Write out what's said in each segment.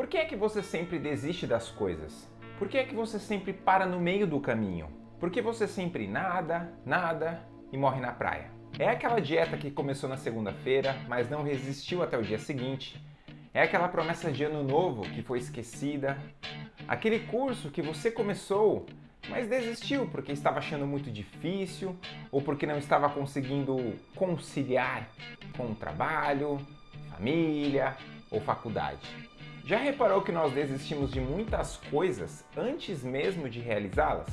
Por que é que você sempre desiste das coisas? Por que é que você sempre para no meio do caminho? Por que você sempre nada, nada e morre na praia? É aquela dieta que começou na segunda-feira, mas não resistiu até o dia seguinte. É aquela promessa de ano novo que foi esquecida. Aquele curso que você começou, mas desistiu porque estava achando muito difícil ou porque não estava conseguindo conciliar com o trabalho, família ou faculdade. Já reparou que nós desistimos de muitas coisas antes mesmo de realizá-las?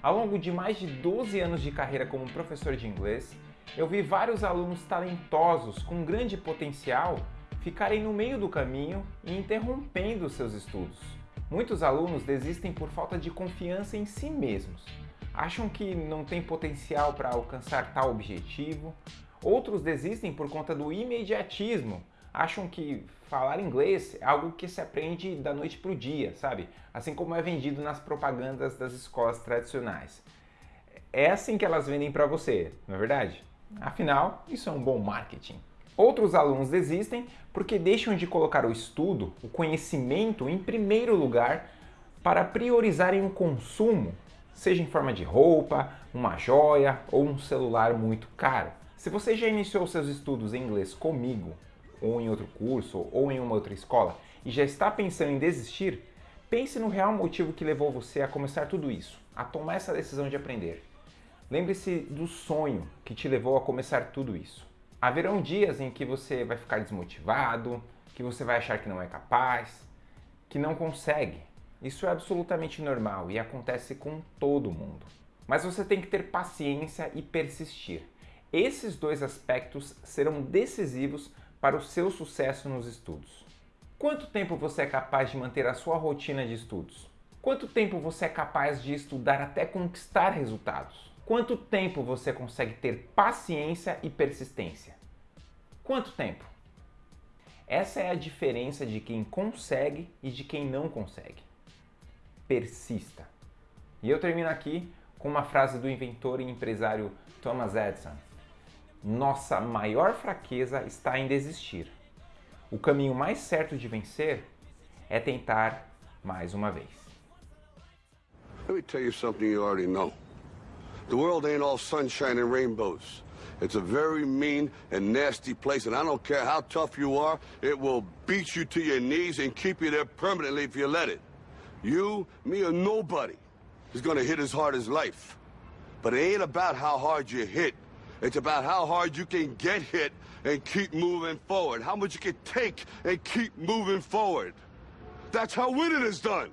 Ao longo de mais de 12 anos de carreira como professor de inglês, eu vi vários alunos talentosos com grande potencial ficarem no meio do caminho e interrompendo seus estudos. Muitos alunos desistem por falta de confiança em si mesmos. Acham que não tem potencial para alcançar tal objetivo. Outros desistem por conta do imediatismo. Acham que falar inglês é algo que se aprende da noite para o dia, sabe? Assim como é vendido nas propagandas das escolas tradicionais. É assim que elas vendem para você, não é verdade? Afinal, isso é um bom marketing. Outros alunos desistem porque deixam de colocar o estudo, o conhecimento em primeiro lugar para priorizarem o consumo, seja em forma de roupa, uma joia ou um celular muito caro. Se você já iniciou seus estudos em inglês comigo, ou em outro curso, ou em uma outra escola, e já está pensando em desistir, pense no real motivo que levou você a começar tudo isso, a tomar essa decisão de aprender. Lembre-se do sonho que te levou a começar tudo isso. Haverão dias em que você vai ficar desmotivado, que você vai achar que não é capaz, que não consegue. Isso é absolutamente normal e acontece com todo mundo. Mas você tem que ter paciência e persistir. Esses dois aspectos serão decisivos para o seu sucesso nos estudos. Quanto tempo você é capaz de manter a sua rotina de estudos? Quanto tempo você é capaz de estudar até conquistar resultados? Quanto tempo você consegue ter paciência e persistência? Quanto tempo? Essa é a diferença de quem consegue e de quem não consegue. Persista. E eu termino aqui com uma frase do inventor e empresário Thomas Edison. Nossa maior fraqueza está em desistir. O caminho mais certo de vencer é tentar mais uma vez. Let me tell you something you already know. The world ain't all sunshine and rainbows. It's a very mean and nasty place, and I don't care how tough you are, it will beat you to your knees and keep you there permanently if you let it. You, me, or nobody is gonna hit as hard as life. But it ain't about how hard you hit. It's about how hard you can get hit and keep moving forward. How much you can take and keep moving forward. That's how winning is done.